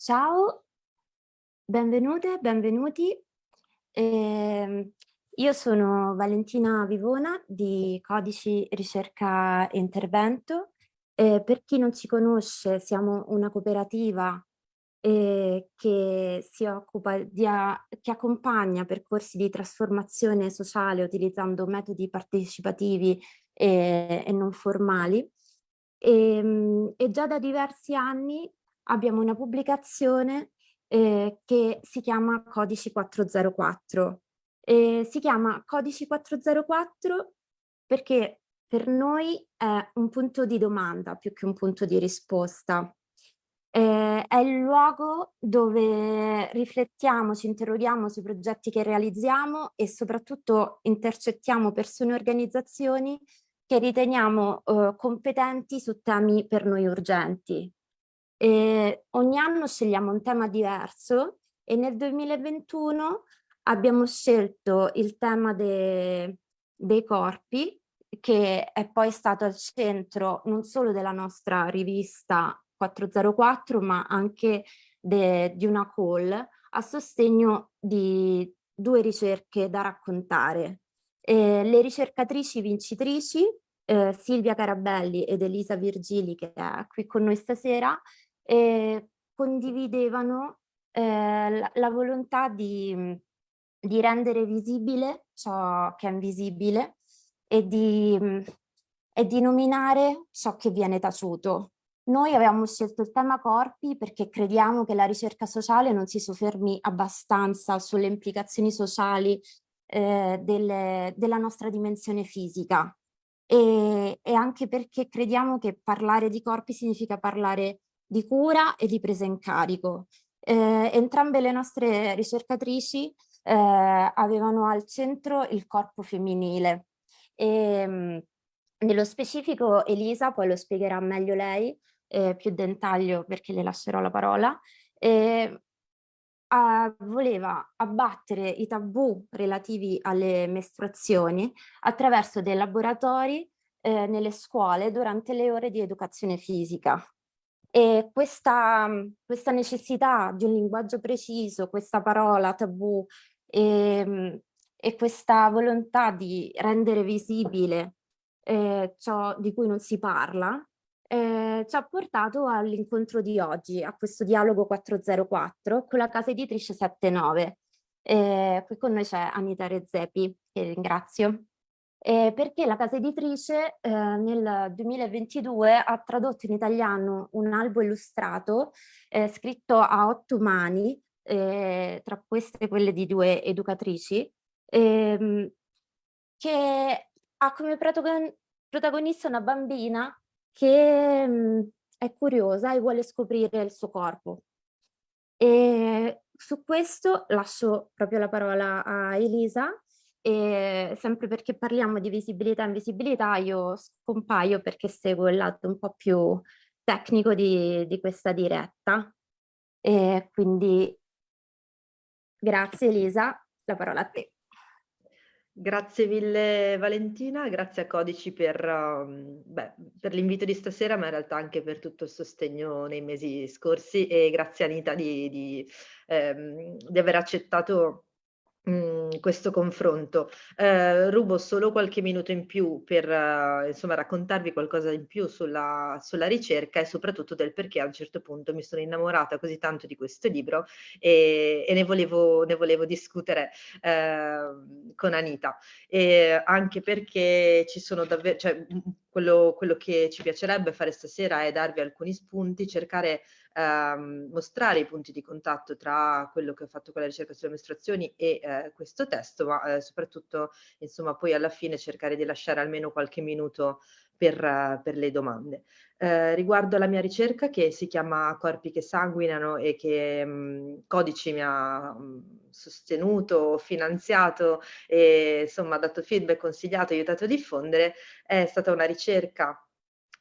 Ciao, benvenute, benvenuti. Eh, io sono Valentina Vivona di Codici Ricerca e Intervento. Eh, per chi non ci conosce, siamo una cooperativa eh, che si occupa di, che accompagna percorsi di trasformazione sociale utilizzando metodi partecipativi e, e non formali. E, ehm, e già da diversi anni abbiamo una pubblicazione eh, che si chiama Codici 404. Eh, si chiama Codici 404 perché per noi è un punto di domanda più che un punto di risposta. Eh, è il luogo dove riflettiamo, ci interroghiamo sui progetti che realizziamo e soprattutto intercettiamo persone e organizzazioni che riteniamo eh, competenti su temi per noi urgenti. E ogni anno scegliamo un tema diverso e nel 2021 abbiamo scelto il tema de, dei corpi che è poi stato al centro non solo della nostra rivista 404 ma anche de, di una call a sostegno di due ricerche da raccontare. Eh, le ricercatrici vincitrici eh, Silvia Carabelli ed Elisa Virgili che è qui con noi stasera eh, condividevano eh, la, la, volontà di, di, rendere visibile ciò che è invisibile e di, e di nominare ciò che viene taciuto. Noi avevamo scelto il tema corpi perché crediamo che la ricerca sociale non si soffermi abbastanza sulle implicazioni sociali eh, delle, della nostra dimensione fisica e, e, anche perché crediamo che parlare di corpi significa parlare di cura e di presa in carico. Eh, entrambe le nostre ricercatrici eh, avevano al centro il corpo femminile e mh, nello specifico Elisa, poi lo spiegherà meglio lei, eh, più dettaglio perché le lascerò la parola, eh, a, voleva abbattere i tabù relativi alle mestruazioni attraverso dei laboratori eh, nelle scuole durante le ore di educazione fisica. E questa, questa necessità di un linguaggio preciso, questa parola tabù e, ehm, e questa volontà di rendere visibile eh, ciò di cui non si parla, eh, ci ha portato all'incontro di oggi, a questo dialogo 404 con la casa editrice 79. Eh, qui con noi c'è Anita Rezzepi, che ringrazio eh, perché la casa editrice eh, nel 2022 ha tradotto in italiano un albo illustrato eh, scritto a otto mani, eh, tra queste quelle di due educatrici, ehm, che ha come protagonista una bambina che mh, mm, è curiosa e vuole scoprire il suo corpo. E su questo lascio proprio la parola a Elisa e sempre perché parliamo di visibilità e invisibilità io scompaio perché seguo il lato un po' più tecnico di, di questa diretta. E quindi grazie Elisa, la parola a te. Grazie mille Valentina, grazie a Codici per, um, per l'invito di stasera, ma in realtà anche per tutto il sostegno nei mesi scorsi e grazie Anita di, di, ehm, di aver accettato Mhmm, questo confronto. Eh, rubo solo qualche minuto in più per eh, insomma raccontarvi qualcosa in più sulla, sulla, ricerca e soprattutto del perché a un certo punto mi sono innamorata così tanto di questo libro e, e ne, volevo, ne, volevo, discutere eh, con Anita. E anche perché ci sono davvero, cioè, quello, quello che ci piacerebbe fare stasera è darvi alcuni spunti, cercare ehm, mostrare i punti di contatto tra quello che ho fatto con la ricerca sulle mestruazioni e eh, questo testo, ma eh, soprattutto insomma poi alla fine cercare di lasciare almeno qualche minuto per, uh, per le domande. Uh, riguardo alla mia ricerca che si chiama Corpi che sanguinano e che um, Codici mi ha um, sostenuto, finanziato e insomma dato feedback, consigliato, aiutato a diffondere, è stata una ricerca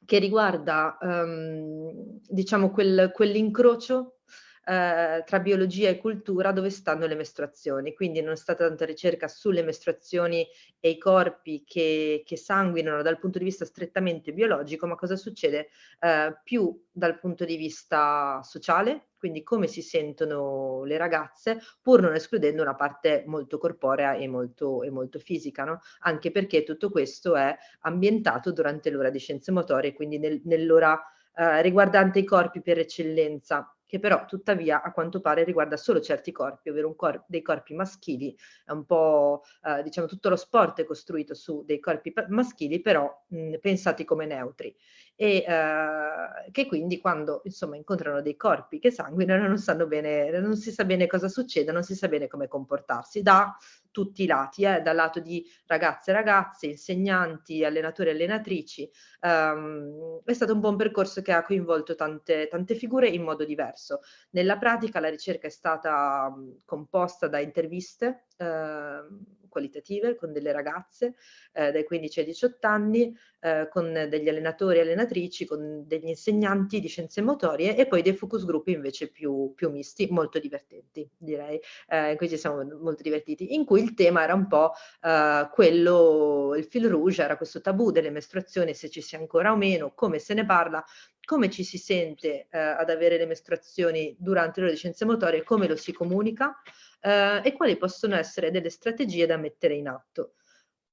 che riguarda um, diciamo quel, quell'incrocio eh, tra biologia e cultura dove stanno le mestruazioni, quindi non è stata tanta ricerca sulle mestruazioni e i corpi che, che sanguinano dal punto di vista strettamente biologico, ma cosa succede? Eh, più dal punto di vista sociale, quindi come si sentono le ragazze, pur non escludendo una parte molto corporea e molto, e molto fisica, no? anche perché tutto questo è ambientato durante l'ora di scienze motorie, quindi nel, nell'ora eh, riguardante i corpi per eccellenza che però tuttavia a quanto pare riguarda solo certi corpi, ovvero cor dei corpi maschili, è un po' eh, diciamo tutto lo sport è costruito su dei corpi maschili però mh, pensati come neutri. E eh, che quindi quando insomma incontrano dei corpi che sanguinano non sanno bene, non si sa bene cosa succede, non si sa bene come comportarsi. Da tutti i lati, eh, dal lato di ragazze e ragazze, insegnanti, allenatori e allenatrici. Um, è stato un buon percorso che ha coinvolto tante, tante figure in modo diverso. Nella pratica la ricerca è stata um, composta da interviste uh, qualitative con delle ragazze eh, dai 15 ai 18 anni, eh, con degli allenatori e allenatrici, con degli insegnanti di scienze motorie e poi dei focus group invece più, più misti, molto divertenti direi, eh, in cui ci siamo molto divertiti, in cui il tema era un po' eh, quello, il fil rouge era questo tabù delle mestruazioni, se ci sia ancora o meno, come se ne parla, come ci si sente eh, ad avere le mestruazioni durante di scienze motorie, come lo si comunica, eh, e quali possono essere delle strategie da mettere in atto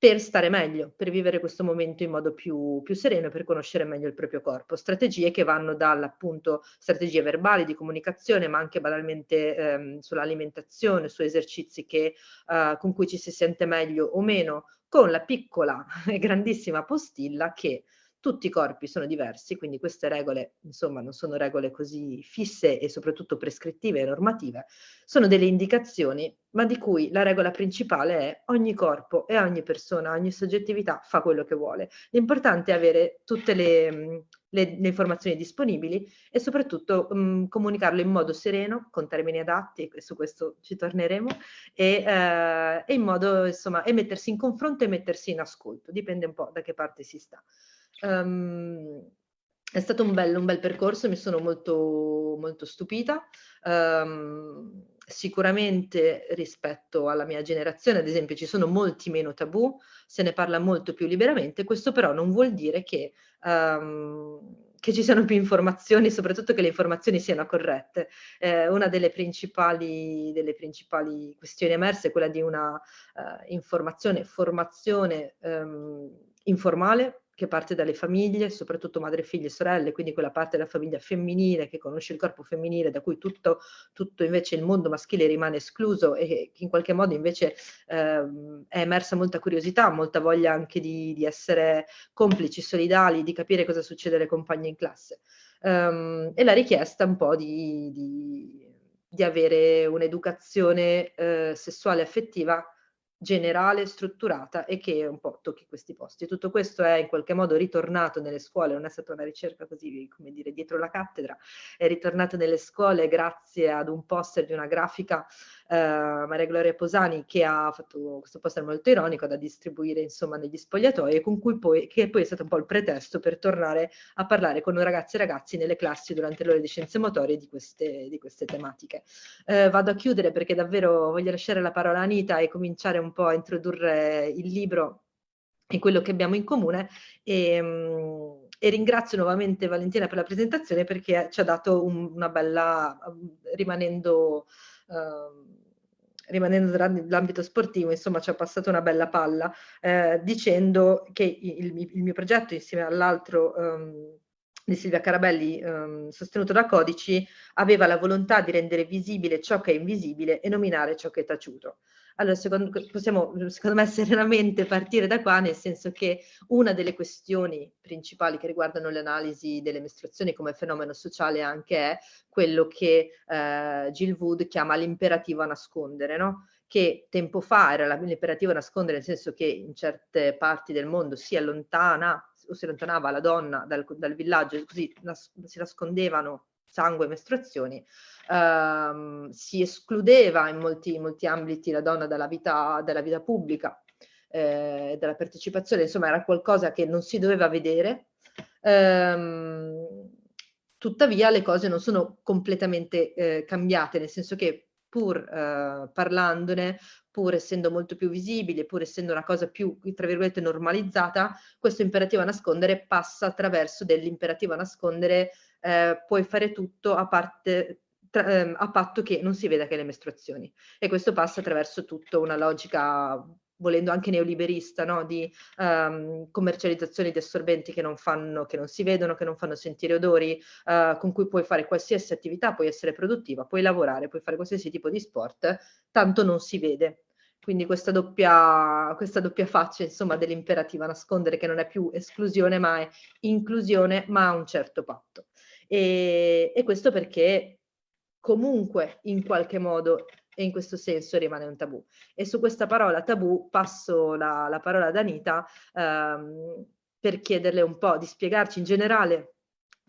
per stare meglio, per vivere questo momento in modo più, più sereno e per conoscere meglio il proprio corpo. Strategie che vanno dall'appunto strategie verbali di comunicazione, ma anche banalmente ehm, sull'alimentazione, su esercizi che, eh, con cui ci si sente meglio o meno, con la piccola e grandissima postilla che tutti i corpi sono diversi, quindi queste regole, insomma, non sono regole così fisse e soprattutto prescrittive e normative, sono delle indicazioni, ma di cui la regola principale è ogni corpo e ogni persona, ogni soggettività fa quello che vuole. L'importante è avere tutte le, le, le informazioni disponibili e soprattutto mh, comunicarlo in modo sereno, con termini adatti, e su questo ci torneremo, e, eh, e in modo, insomma, e mettersi in confronto e mettersi in ascolto, dipende un po' da che parte si sta. Um, è stato un bel, un bel, percorso, mi sono molto, molto stupita. Um, sicuramente rispetto alla mia generazione, ad esempio, ci sono molti meno tabù, se ne parla molto più liberamente, questo però non vuol dire che, um, che ci siano più informazioni, soprattutto che le informazioni siano corrette. Eh, una delle principali, delle principali, questioni emerse è quella di una uh, informazione, formazione um, informale che parte dalle famiglie, soprattutto madre, figlie e sorelle, quindi quella parte della famiglia femminile che conosce il corpo femminile, da cui tutto, tutto invece il mondo maschile rimane escluso e che in qualche modo invece eh, è emersa molta curiosità, molta voglia anche di, di, essere complici, solidali, di capire cosa succede alle compagne in classe. Um, e la richiesta un po' di, di, di avere un'educazione eh, sessuale affettiva generale, strutturata e che un po' tocchi questi posti. Tutto questo è in qualche modo ritornato nelle scuole, non è stata una ricerca così, come dire, dietro la cattedra, è ritornato nelle scuole grazie ad un poster di una grafica eh, Maria Gloria Posani che ha fatto questo poster molto ironico da distribuire insomma negli spogliatoi con cui poi, che poi è stato un po' il pretesto per tornare a parlare con ragazzi e ragazzi nelle classi durante le ore di scienze motorie di queste, di queste tematiche. Eh, vado a chiudere perché davvero voglio lasciare la parola a Anita e cominciare un po' a introdurre il libro e quello che abbiamo in comune e, um, e, ringrazio nuovamente Valentina per la presentazione perché ci ha dato un, una bella, rimanendo uh, rimanendo nell'ambito sportivo, insomma ci ha passato una bella palla eh, dicendo che il, il, mio progetto insieme all'altro um, di Silvia Carabelli, um, sostenuto da Codici, aveva la volontà di rendere visibile ciò che è invisibile e nominare ciò che è taciuto. Allora, secondo, possiamo, secondo me, serenamente partire da qua, nel senso che una delle questioni principali che riguardano l'analisi delle mestruazioni come fenomeno sociale anche è quello che eh, Jill Wood chiama l'imperativo a nascondere, no? che tempo fa era l'imperativo a nascondere, nel senso che in certe parti del mondo si allontana o si allontanava la donna dal, dal villaggio, così nas si nascondevano sangue mestruazioni, ehm, si escludeva in molti, molti, ambiti la donna dalla vita, dalla vita pubblica, eh, dalla partecipazione, insomma era qualcosa che non si doveva vedere. Ehm, tuttavia le cose non sono completamente eh, cambiate, nel senso che pur eh, parlandone, pur essendo molto più visibile, pur essendo una cosa più, tra virgolette, normalizzata, questo imperativo a nascondere passa attraverso dell'imperativo a nascondere eh, puoi fare tutto a parte tra, ehm, a patto che non si veda che le mestruazioni. E questo passa attraverso tutta una logica volendo anche neoliberista, no? di um, commercializzazione di assorbenti che non, fanno, che non si vedono, che non fanno sentire odori, uh, con cui puoi fare qualsiasi attività, puoi essere produttiva, puoi lavorare, puoi fare qualsiasi tipo di sport, tanto non si vede. Quindi questa doppia, questa doppia faccia, dell'imperativa nascondere che non è più esclusione, ma è inclusione, ma a un certo patto. E, e questo perché comunque in qualche modo e in questo senso rimane un tabù. E su questa parola tabù passo la, la parola ad Anita ehm, per chiederle un po' di spiegarci in generale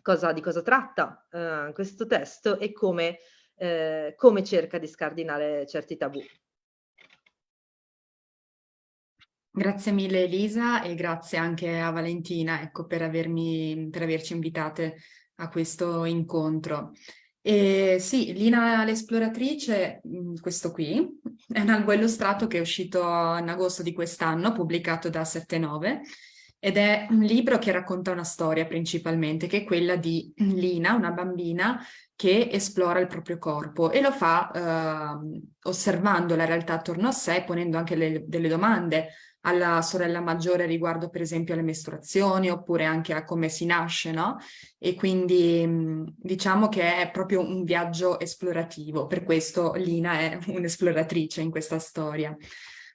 cosa, di cosa tratta eh, questo testo e come, eh, come cerca di scardinare certi tabù. Grazie mille Elisa e grazie anche a Valentina ecco, per, avermi, per averci invitate a questo incontro. E sì, Lina l'esploratrice, mm, questo qui, è un albo illustrato che è uscito in agosto di quest'anno, pubblicato da 7-9, ed è un libro che racconta una storia principalmente, che è quella di Lina, una bambina che esplora il proprio corpo e lo fa eh, osservando la realtà attorno a sé, ponendo anche le, delle domande alla sorella maggiore riguardo per esempio alle mestruazioni oppure anche a come si nasce, no? E quindi diciamo che è proprio un viaggio esplorativo, per questo Lina è un'esploratrice in questa storia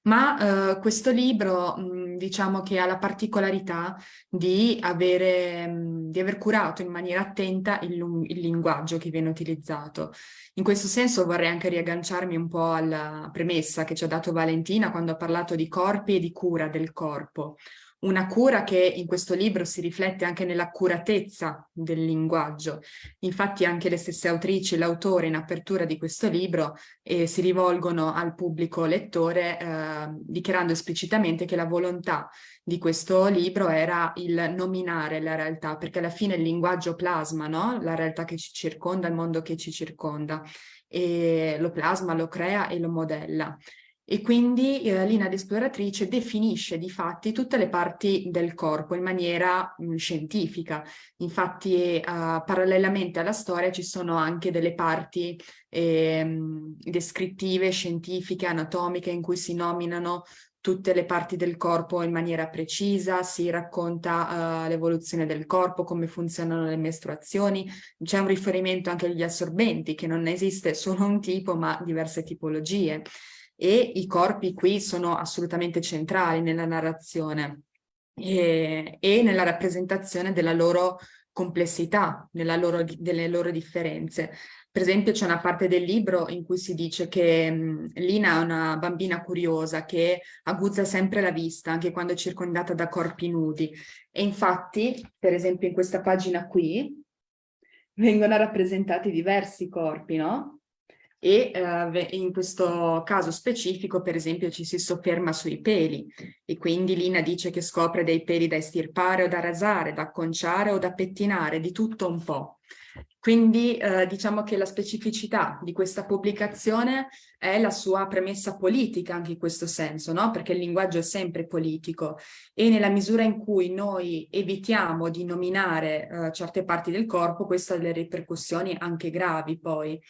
ma eh, questo libro mh, diciamo che ha la particolarità di, avere, mh, di aver curato in maniera attenta il, il, linguaggio che viene utilizzato. In questo senso vorrei anche riagganciarmi un po' alla premessa che ci ha dato Valentina quando ha parlato di corpi e di cura del corpo una cura che in questo libro si riflette anche nell'accuratezza del linguaggio. Infatti anche le stesse autrici, l'autore in apertura di questo libro eh, si rivolgono al pubblico lettore eh, dichiarando esplicitamente che la volontà di questo libro era il nominare la realtà, perché alla fine il linguaggio plasma no? la realtà che ci circonda, il mondo che ci circonda, e lo plasma, lo crea e lo modella. E quindi eh, l'INAD esploratrice definisce di fatti tutte le parti del corpo in maniera mh, scientifica. Infatti eh, parallelamente alla storia ci sono anche delle parti eh, descrittive, scientifiche, anatomiche in cui si nominano tutte le parti del corpo in maniera precisa, si racconta uh, l'evoluzione del corpo, come funzionano le mestruazioni, c'è un riferimento anche agli assorbenti, che non esiste solo un tipo ma diverse tipologie e i corpi qui sono assolutamente centrali nella narrazione e, e nella rappresentazione della loro complessità, loro, delle loro differenze. Per esempio c'è una parte del libro in cui si dice che mh, Lina è una bambina curiosa che aguzza sempre la vista anche quando è circondata da corpi nudi e infatti per esempio in questa pagina qui vengono rappresentati diversi corpi, no? E eh, in questo caso specifico per esempio ci si sofferma sui peli e quindi Lina dice che scopre dei peli da estirpare o da rasare, da acconciare o da pettinare, di tutto un po'. Quindi eh, diciamo che la specificità di questa pubblicazione è la sua premessa politica anche in questo senso, no? perché il linguaggio è sempre politico e nella misura in cui noi evitiamo di nominare eh, certe parti del corpo, questo ha delle ripercussioni anche gravi poi.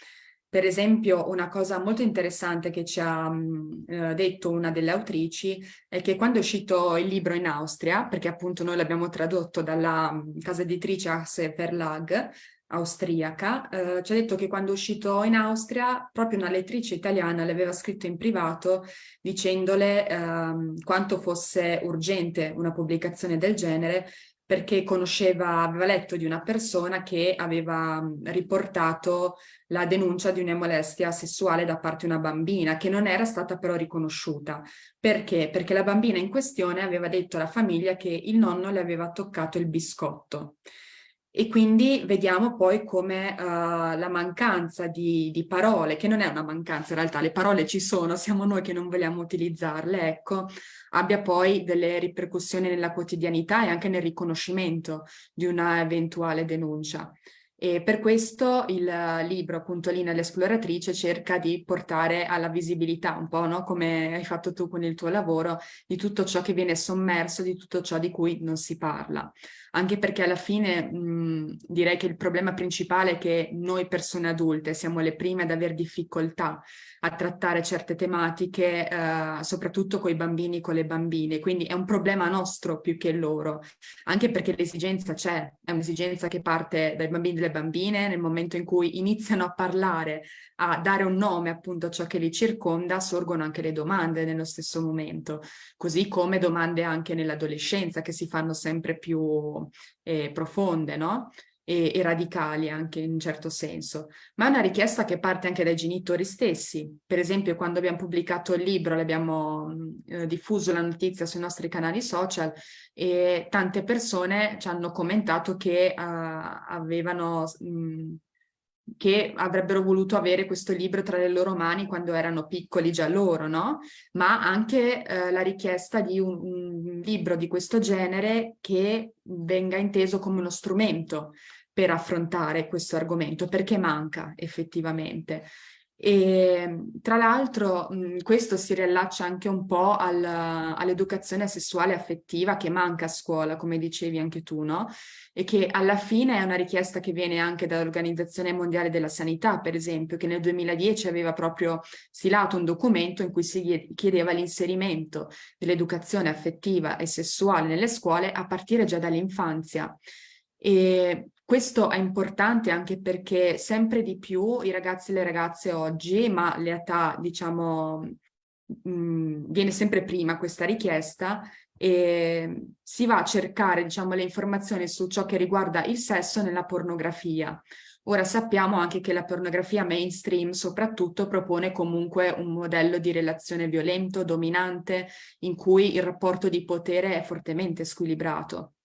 Per esempio, una cosa molto interessante che ci ha mh, eh, detto una delle autrici è che quando è uscito il libro in Austria, perché appunto noi l'abbiamo tradotto dalla casa editrice Axe Verlag, austriaca, eh, ci ha detto che quando è uscito in Austria proprio una lettrice italiana le aveva scritto in privato dicendole eh, quanto fosse urgente una pubblicazione del genere perché conosceva, aveva letto di una persona che aveva riportato la denuncia di una molestia sessuale da parte di una bambina, che non era stata però riconosciuta. Perché? Perché la bambina in questione aveva detto alla famiglia che il nonno le aveva toccato il biscotto. E quindi vediamo poi come uh, la mancanza di, di, parole, che non è una mancanza in realtà, le parole ci sono, siamo noi che non vogliamo utilizzarle, ecco, abbia poi delle ripercussioni nella quotidianità e anche nel riconoscimento di una eventuale denuncia. E per questo il libro, appunto, Lina l'esploratrice, cerca di portare alla visibilità, un po' no? come hai fatto tu con il tuo lavoro, di tutto ciò che viene sommerso, di tutto ciò di cui non si parla anche perché alla fine mh, direi che il problema principale è che noi persone adulte siamo le prime ad avere difficoltà a trattare certe tematiche, eh, soprattutto con i bambini e con le bambine, quindi è un problema nostro più che loro, anche perché l'esigenza c'è, è un'esigenza che parte dai bambini e dalle bambine nel momento in cui iniziano a parlare, a dare un nome appunto a ciò che li circonda, sorgono anche le domande nello stesso momento, così come domande anche nell'adolescenza che si fanno sempre più eh, profonde, no? E, e, radicali anche in un certo senso, ma è una richiesta che parte anche dai genitori stessi. Per esempio quando abbiamo pubblicato il libro, l'abbiamo eh, diffuso la notizia sui nostri canali social e tante persone ci hanno commentato che uh, avevano mh, che avrebbero voluto avere questo libro tra le loro mani quando erano piccoli già loro, no? Ma anche eh, la richiesta di un, un, libro di questo genere che venga inteso come uno strumento per affrontare questo argomento, perché manca effettivamente. E tra l'altro questo si riallaccia anche un po' al, all'educazione sessuale affettiva che manca a scuola, come dicevi anche tu, no? E che alla fine è una richiesta che viene anche dall'Organizzazione Mondiale della Sanità, per esempio, che nel 2010 aveva proprio stilato un documento in cui si chiedeva l'inserimento dell'educazione affettiva e sessuale nelle scuole a partire già dall'infanzia. E questo è importante anche perché sempre di più i ragazzi e le ragazze oggi, ma l'età diciamo mh, mm, viene sempre prima questa richiesta, e si va a cercare diciamo, le informazioni su ciò che riguarda il sesso nella pornografia. Ora sappiamo anche che la pornografia mainstream soprattutto propone comunque un modello di relazione violento, dominante, in cui il rapporto di potere è fortemente squilibrato.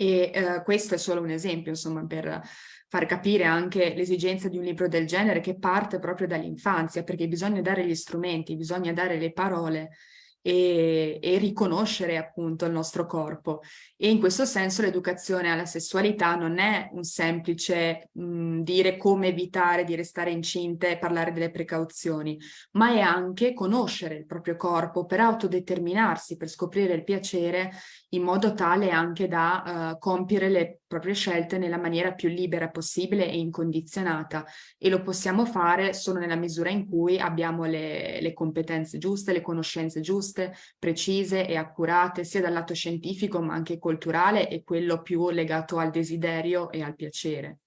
E eh, questo è solo un esempio, insomma, per far capire anche l'esigenza di un libro del genere che parte proprio dall'infanzia, perché bisogna dare gli strumenti, bisogna dare le parole e, e, riconoscere appunto il nostro corpo. E in questo senso l'educazione alla sessualità non è un semplice mh, dire come evitare di restare incinte e parlare delle precauzioni, ma è anche conoscere il proprio corpo per autodeterminarsi, per scoprire il piacere in modo tale anche da uh, compiere le proprie scelte nella maniera più libera possibile e incondizionata e lo possiamo fare solo nella misura in cui abbiamo le, le competenze giuste, le conoscenze giuste, precise e accurate sia dal lato scientifico ma anche culturale e quello più legato al desiderio e al piacere.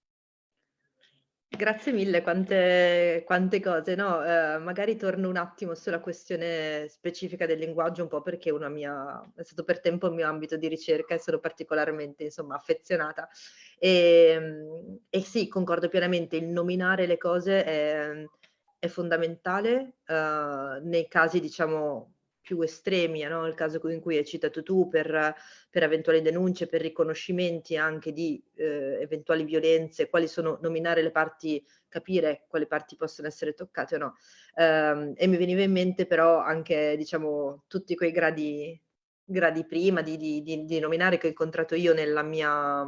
Grazie mille, quante, quante cose, no? Eh, magari torno un attimo sulla questione specifica del linguaggio, un po' perché mia, è stato per tempo il mio ambito di ricerca e sono particolarmente, insomma, affezionata. E, ehm, e sì, concordo pienamente, il nominare le cose è, è fondamentale uh, nei casi, diciamo, più estremi, no? il caso in cui hai citato tu, per, per eventuali denunce, per riconoscimenti anche di eh, eventuali violenze, quali sono, nominare le parti, capire quali parti possono essere toccate o no. Um, e mi veniva in mente però anche, diciamo, tutti quei gradi, gradi prima di, di, di, di nominare che ho incontrato io nella mia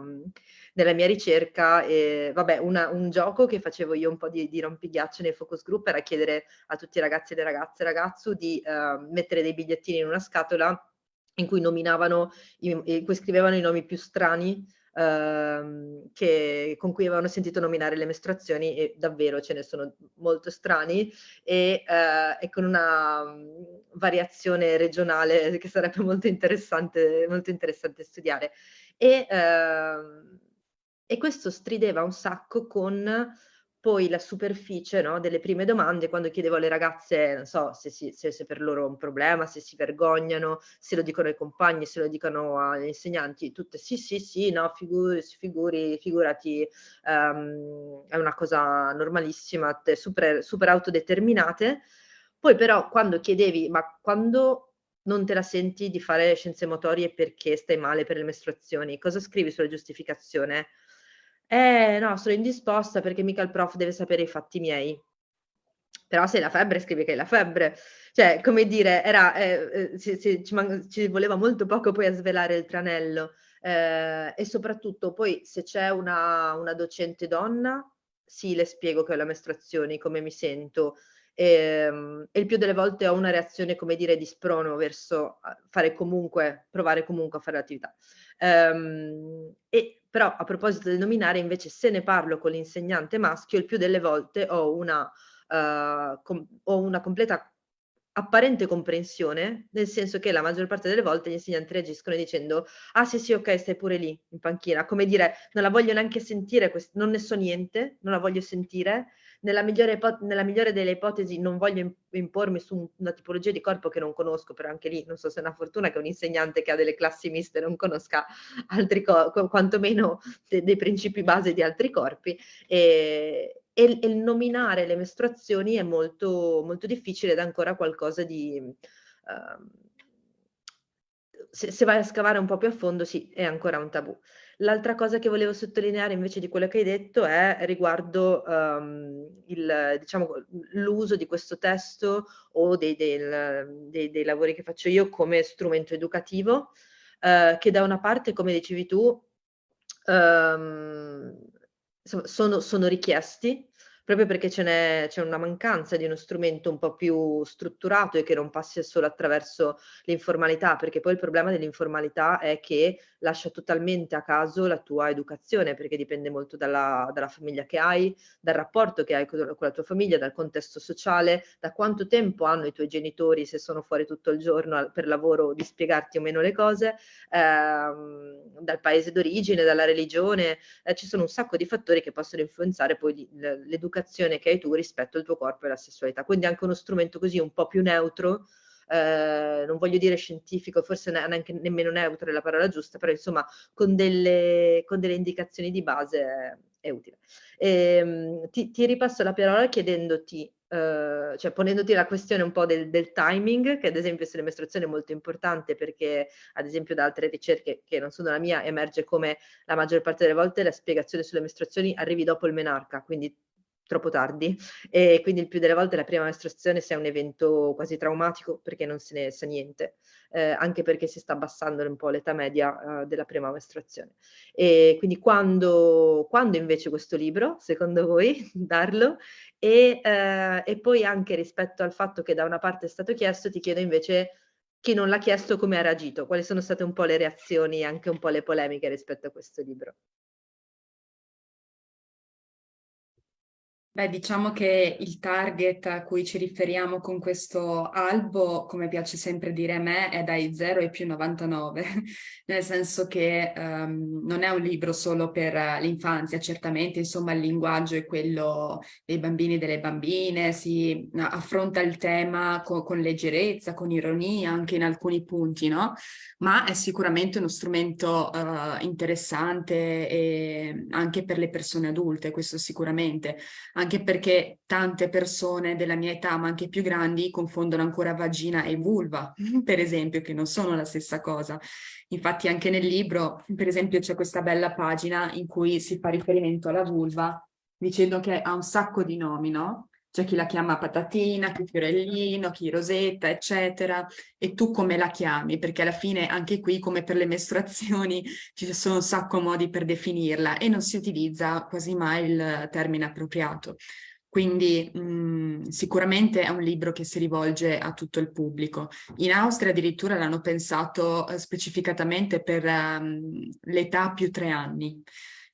nella mia ricerca. E, vabbè, una, un gioco che facevo io un po' di, di rompighiaccio nei focus group era chiedere a tutti i ragazzi e le ragazze e ragazzu di uh, mettere dei bigliettini in una scatola in cui nominavano, in cui scrivevano i nomi più strani Uh, che, con cui avevano sentito nominare le mestruazioni e davvero ce ne sono molto strani e, uh, e con una um, variazione regionale che sarebbe molto interessante, molto interessante studiare. E, uh, e questo strideva un sacco con poi la superficie no, delle prime domande, quando chiedevo alle ragazze, non so, se, si, se, se, per loro è un problema, se si vergognano, se lo dicono ai compagni, se lo dicono agli insegnanti, tutte sì, sì, sì, no, figuri, figuri figurati, um, è una cosa normalissima, super, super autodeterminate. Poi però quando chiedevi, ma quando non te la senti di fare scienze motorie perché stai male per le mestruazioni, cosa scrivi sulla giustificazione? Eh no, sono indisposta perché mica il prof deve sapere i fatti miei. Però se hai la febbre scrivi che hai la febbre. Cioè, come dire, era, eh, eh, ci, ci, ci, voleva molto poco poi a svelare il tranello. Eh, e soprattutto poi se c'è una, una docente donna, sì, le spiego che ho la mestruazione, come mi sento, e, ehm, e, il più delle volte ho una reazione, come dire, di sprono verso fare comunque, provare comunque a fare l'attività. Um, e però a proposito del nominare, invece, se ne parlo con l'insegnante maschio, il più delle volte ho una, uh, com ho una completa apparente comprensione, nel senso che la maggior parte delle volte gli insegnanti reagiscono dicendo ah sì sì ok stai pure lì in panchina, come dire non la voglio neanche sentire, non ne so niente, non la voglio sentire, nella migliore, nella migliore delle ipotesi non voglio impormi su una tipologia di corpo che non conosco, però anche lì non so se è una fortuna che un insegnante che ha delle classi miste non conosca altri corpi, quantomeno de dei principi base di altri corpi, e, e, il nominare le mestruazioni è molto, molto difficile ed è ancora qualcosa di... Uh, se, se, vai a scavare un po' più a fondo, sì, è ancora un tabù. L'altra cosa che volevo sottolineare invece di quello che hai detto è riguardo um, diciamo, l'uso di questo testo o dei, del, dei, dei, lavori che faccio io come strumento educativo, uh, che da una parte, come dicevi tu, um, sono, sono richiesti, proprio perché c'è una mancanza di uno strumento un po' più strutturato e che non passi solo attraverso l'informalità, perché poi il problema dell'informalità è che lascia totalmente a caso la tua educazione, perché dipende molto dalla, dalla famiglia che hai, dal rapporto che hai con, la tua famiglia, dal contesto sociale, da quanto tempo hanno i tuoi genitori se sono fuori tutto il giorno per lavoro di spiegarti o meno le cose, ehm, dal paese d'origine, dalla religione, eh, ci sono un sacco di fattori che possono influenzare poi l'educazione che hai tu rispetto al tuo corpo e alla sessualità. Quindi anche uno strumento così un po' più neutro eh, non voglio dire scientifico, forse neanche nemmeno neutro è la parola giusta, però insomma con delle, con delle indicazioni di base è, è utile. E, ehm, ti, ti, ripasso la parola chiedendoti, eh, cioè ponendoti la questione un po' del, del, timing, che ad esempio sulle mestruazioni è molto importante perché ad esempio da altre ricerche che non sono la mia emerge come la maggior parte delle volte la spiegazione sulle mestruazioni arrivi dopo il menarca, quindi troppo tardi e quindi il più delle volte la prima mestruazione sia un evento quasi traumatico perché non se ne sa niente, eh, anche perché si sta abbassando un po' l'età media eh, della prima mestruazione. E quindi quando, quando invece questo libro, secondo voi, darlo? E, eh, e poi anche rispetto al fatto che da una parte è stato chiesto, ti chiedo invece chi non l'ha chiesto come ha reagito, quali sono state un po' le reazioni, anche un po' le polemiche rispetto a questo libro. Beh, diciamo che il target a cui ci riferiamo con questo albo, come piace sempre dire a me, è dai 0 ai più 99, nel senso che um, non è un libro solo per l'infanzia, certamente, insomma, il linguaggio è quello dei bambini e delle bambine, si affronta il tema con, con leggerezza, con ironia, anche in alcuni punti, no? Ma è sicuramente uno strumento uh, interessante anche per le persone adulte, questo sicuramente perché tante persone della mia età, ma anche più grandi, confondono ancora vagina e vulva, per esempio, che non sono la stessa cosa. Infatti anche nel libro, per esempio, c'è questa bella pagina in cui si fa riferimento alla vulva, dicendo che ha un sacco di nomi, no? C'è chi la chiama patatina, chi fiorellino, chi rosetta, eccetera. E tu come la chiami? Perché alla fine anche qui, come per le mestruazioni, ci sono un sacco modi per definirla e non si utilizza quasi mai il termine appropriato. Quindi mh, mm, sicuramente è un libro che si rivolge a tutto il pubblico. In Austria addirittura l'hanno pensato eh, specificatamente per um, l'età più tre anni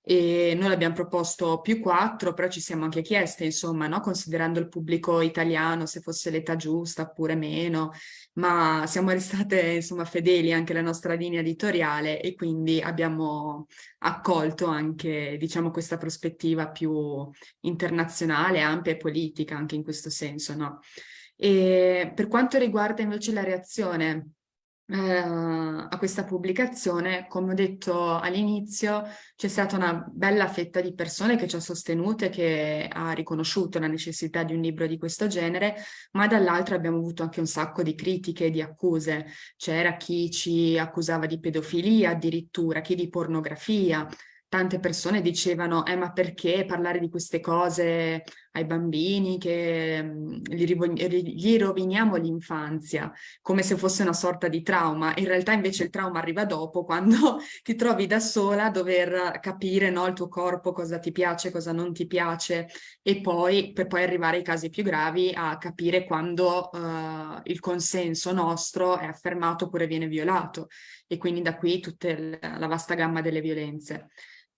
e noi l'abbiamo proposto più quattro, però ci siamo anche chieste, insomma, no? considerando il pubblico italiano, se fosse l'età giusta oppure meno, ma siamo restate insomma fedeli anche alla nostra linea editoriale e quindi abbiamo accolto anche, diciamo, questa prospettiva più internazionale, ampia e politica anche in questo senso, no? E per quanto riguarda invece la reazione a questa pubblicazione, come ho detto all'inizio, c'è stata una bella fetta di persone che ci ha sostenute, che ha riconosciuto la necessità di un libro di questo genere, ma dall'altro abbiamo avuto anche un sacco di critiche e di accuse. C'era chi ci accusava di pedofilia, addirittura chi di pornografia, tante persone dicevano eh ma perché parlare di queste cose ai bambini, che mm, gli, gli roviniamo l'infanzia, come se fosse una sorta di trauma. In realtà invece il trauma arriva dopo, quando ti trovi da sola a dover capire no, il tuo corpo, cosa ti piace, cosa non ti piace, e poi per poi arrivare ai casi più gravi a capire quando uh, il consenso nostro è affermato oppure viene violato. E quindi da qui tutta la vasta gamma delle violenze.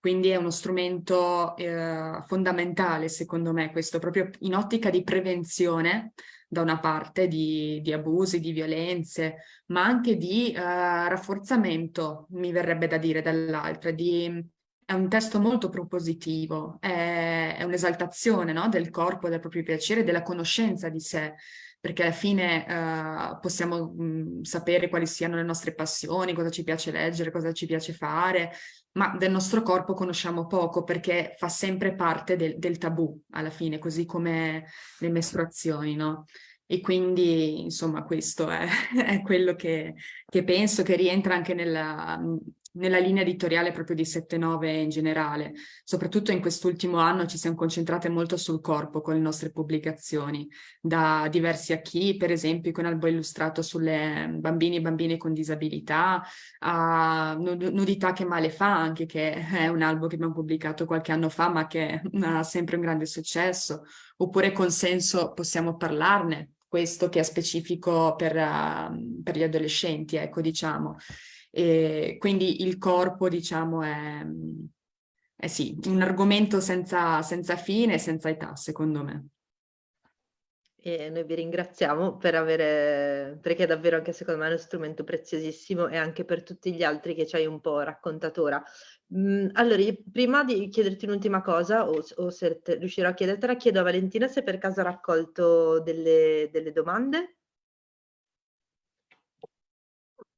Quindi è uno strumento eh, fondamentale, secondo me, questo proprio in ottica di prevenzione, da una parte, di, di abusi, di violenze, ma anche di eh, rafforzamento, mi verrebbe da dire dall'altra, è un testo molto propositivo, è, è un'esaltazione no? del corpo, del proprio piacere, della conoscenza di sé, perché alla fine uh, possiamo mh, sapere quali siano le nostre passioni, cosa ci piace leggere, cosa ci piace fare, ma del nostro corpo conosciamo poco perché fa sempre parte del, del tabù alla fine, così come le mestruazioni, no? E quindi, insomma, questo è, è quello che, che, penso che rientra anche nella, nella linea editoriale proprio di 7-9 in generale. Soprattutto in quest'ultimo anno ci siamo concentrate molto sul corpo con le nostre pubblicazioni, da diversi a chi, per esempio con albo illustrato sulle bambini e bambine con disabilità, a Nudità che male fa anche, che è un albo che abbiamo pubblicato qualche anno fa ma che ha sempre un grande successo, oppure Consenso possiamo parlarne, questo che è specifico per, uh, per gli adolescenti, ecco diciamo. E quindi il corpo, diciamo, è, è sì, un argomento senza, senza fine e senza età, secondo me. E noi vi ringraziamo per avere, perché davvero anche secondo me è uno strumento preziosissimo e anche per tutti gli altri che ci hai un po' raccontato ora. Mm, allora, prima di chiederti un'ultima cosa, o, o se riuscirò a chiedertela, chiedo a Valentina se per caso ha raccolto delle, delle domande.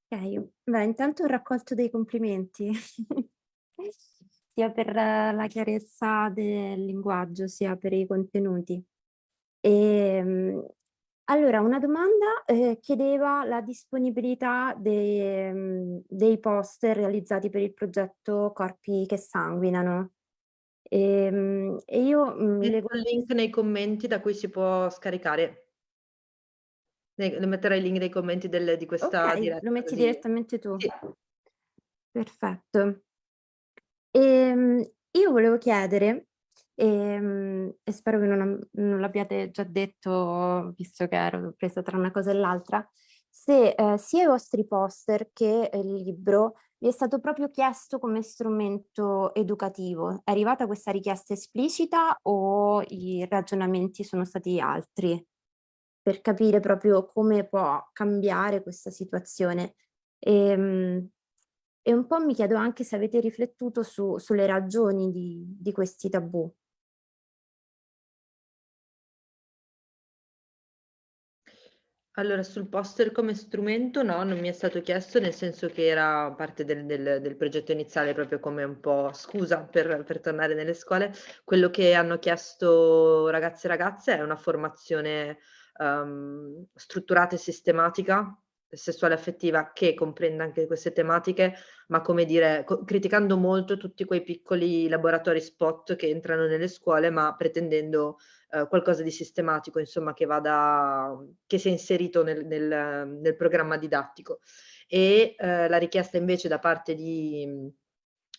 Ok, beh, intanto ho raccolto dei complimenti, sia per la chiarezza del linguaggio, sia per i contenuti. E, ehm, allora, una domanda eh, chiedeva la disponibilità dei, dei poster realizzati per il progetto Corpi che sanguinano. E, ehm, e io... Metto il link nei commenti da cui si può scaricare. Ne, metterai il link nei commenti del, di questa okay, diretta. lo metti così. direttamente tu. Sì. Perfetto. E, ehm, io volevo chiedere, e, ehm, e spero che non, non l'abbiate già detto, visto che ero presa tra una cosa e l'altra, se eh, sia i vostri poster che il libro vi è stato proprio chiesto come strumento educativo. È arrivata questa richiesta esplicita o i ragionamenti sono stati altri? Per capire proprio come può cambiare questa situazione. E, ehm, e un po' mi chiedo anche se avete riflettuto su, sulle ragioni di, di questi tabù. Allora, sul poster come strumento no, non mi è stato chiesto, nel senso che era parte del, del, del progetto iniziale, proprio come un po' scusa per, per, tornare nelle scuole. Quello che hanno chiesto ragazzi e ragazze è una formazione um, strutturata e sistematica sessuale affettiva che comprenda anche queste tematiche, ma come dire, criticando molto tutti quei piccoli laboratori spot che entrano nelle scuole, ma pretendendo uh, qualcosa di sistematico, insomma, che vada, che sia inserito nel, nel, nel programma didattico. E uh, la richiesta invece da parte di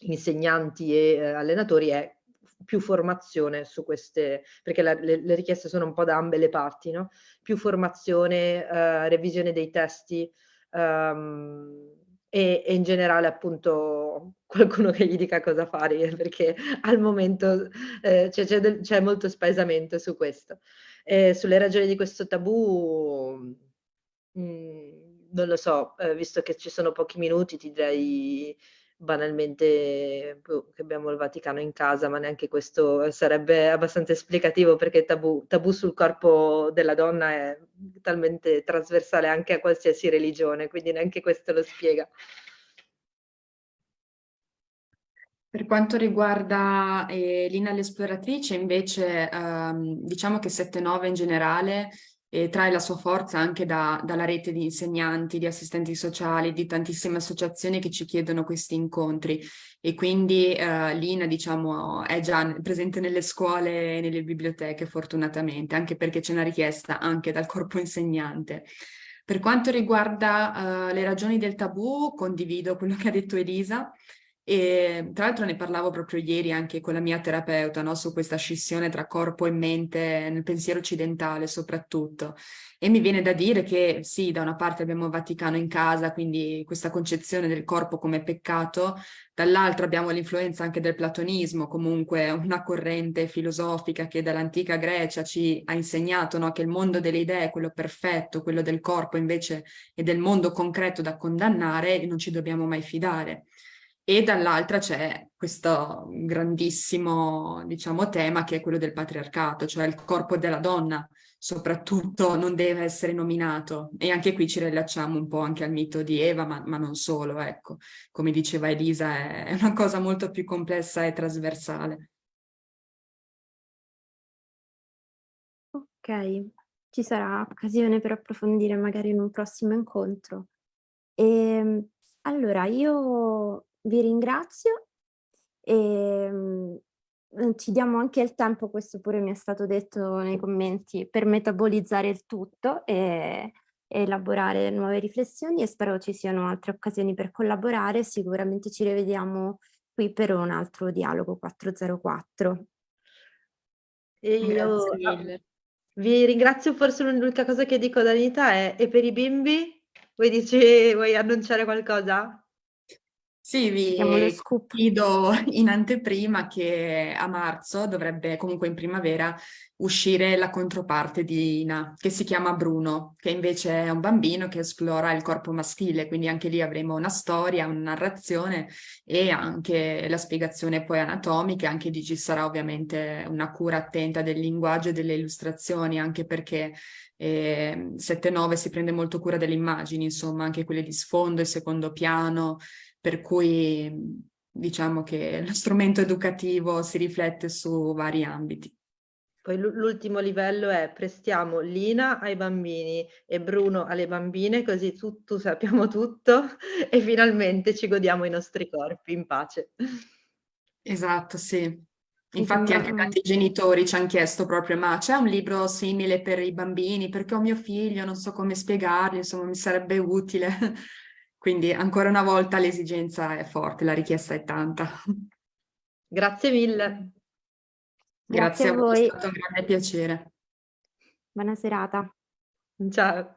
insegnanti e uh, allenatori è più formazione su queste, perché la, le, le, richieste sono un po' da ambe le parti, no? più formazione, uh, revisione dei testi um, e, e, in generale appunto qualcuno che gli dica cosa fare, perché al momento eh, c'è molto spaesamento su questo. E sulle ragioni di questo tabù, mh, mm, non lo so, eh, visto che ci sono pochi minuti ti direi banalmente boh, che abbiamo il Vaticano in casa, ma neanche questo sarebbe abbastanza esplicativo perché tabù, tabù sul corpo della donna è talmente trasversale anche a qualsiasi religione, quindi neanche questo lo spiega. Per quanto riguarda eh, Lina l'esploratrice, invece, ehm, diciamo che 7-9 in generale e trae la sua forza anche da, dalla rete di insegnanti, di assistenti sociali, di tantissime associazioni che ci chiedono questi incontri e quindi eh, l'INA diciamo è già presente nelle scuole e nelle biblioteche fortunatamente, anche perché c'è una richiesta anche dal corpo insegnante. Per quanto riguarda uh, le ragioni del tabù, condivido quello che ha detto Elisa, e tra l'altro ne parlavo proprio ieri anche con la mia terapeuta no? su questa scissione tra corpo e mente nel pensiero occidentale soprattutto. E mi viene da dire che sì, da una parte abbiamo il Vaticano in casa, quindi questa concezione del corpo come peccato, dall'altra abbiamo l'influenza anche del platonismo, comunque una corrente filosofica che dall'antica Grecia ci ha insegnato no? che il mondo delle idee è quello perfetto, quello del corpo invece è del mondo concreto da condannare e non ci dobbiamo mai fidare e dall'altra c'è questo grandissimo, diciamo, tema che è quello del patriarcato, cioè il corpo della donna soprattutto non deve essere nominato e anche qui ci rilacciamo un po' anche al mito di Eva, ma, ma non solo, ecco, come diceva Elisa è, è una cosa molto più complessa e trasversale. Ok, ci sarà occasione per approfondire magari in un prossimo incontro. E, ehm, allora, io vi ringrazio e ehm, ci diamo anche il tempo, questo pure mi è stato detto nei commenti, per metabolizzare il tutto e, elaborare nuove riflessioni e spero ci siano altre occasioni per collaborare, sicuramente ci rivediamo qui per un altro dialogo 404. E io vi ringrazio, forse l'unica cosa che dico ad Anita è e per i bimbi? Vuoi, dici, vuoi annunciare qualcosa? Sì, vi chiedo in anteprima che a marzo dovrebbe, comunque in primavera, uscire la controparte di Ina, che si chiama Bruno, che invece è un bambino che esplora il corpo maschile, quindi anche lì avremo una storia, una narrazione e anche la spiegazione poi anatomica, anche lì ci sarà ovviamente una cura attenta del linguaggio e delle illustrazioni, anche perché eh, 7-9 si prende molto cura delle immagini, insomma, anche quelle di sfondo e secondo piano, per cui diciamo che lo strumento educativo si riflette su vari ambiti. Poi l'ultimo livello è prestiamo Lina ai bambini e Bruno alle bambine, così tutto sappiamo tutto e finalmente ci godiamo i nostri corpi in pace. Esatto, sì. Infatti anche tanti genitori ci hanno chiesto proprio ma c'è un libro simile per i bambini perché ho mio figlio, non so come spiegargli, insomma mi sarebbe utile. Quindi ancora una volta l'esigenza è forte, la richiesta è tanta. Grazie mille. Grazie, Grazie a voi, è stato un grande piacere. Buona serata. Ciao.